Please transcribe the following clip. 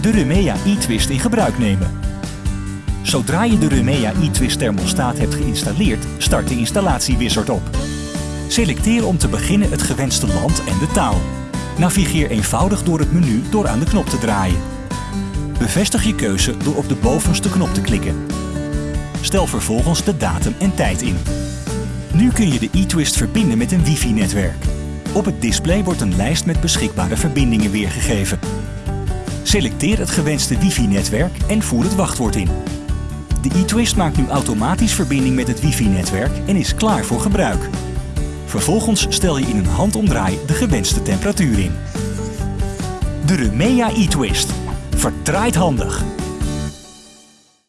de Rumea e-twist in gebruik nemen. Zodra je de Rumea e-twist thermostaat hebt geïnstalleerd, start de installatiewizard op. Selecteer om te beginnen het gewenste land en de taal. Navigeer eenvoudig door het menu door aan de knop te draaien. Bevestig je keuze door op de bovenste knop te klikken. Stel vervolgens de datum en tijd in. Nu kun je de e-twist verbinden met een wifi-netwerk. Op het display wordt een lijst met beschikbare verbindingen weergegeven. Selecteer het gewenste wifi-netwerk en voer het wachtwoord in. De e-twist maakt nu automatisch verbinding met het wifi-netwerk en is klaar voor gebruik. Vervolgens stel je in een handomdraai de gewenste temperatuur in. De Rumea e-twist. Verdraait handig.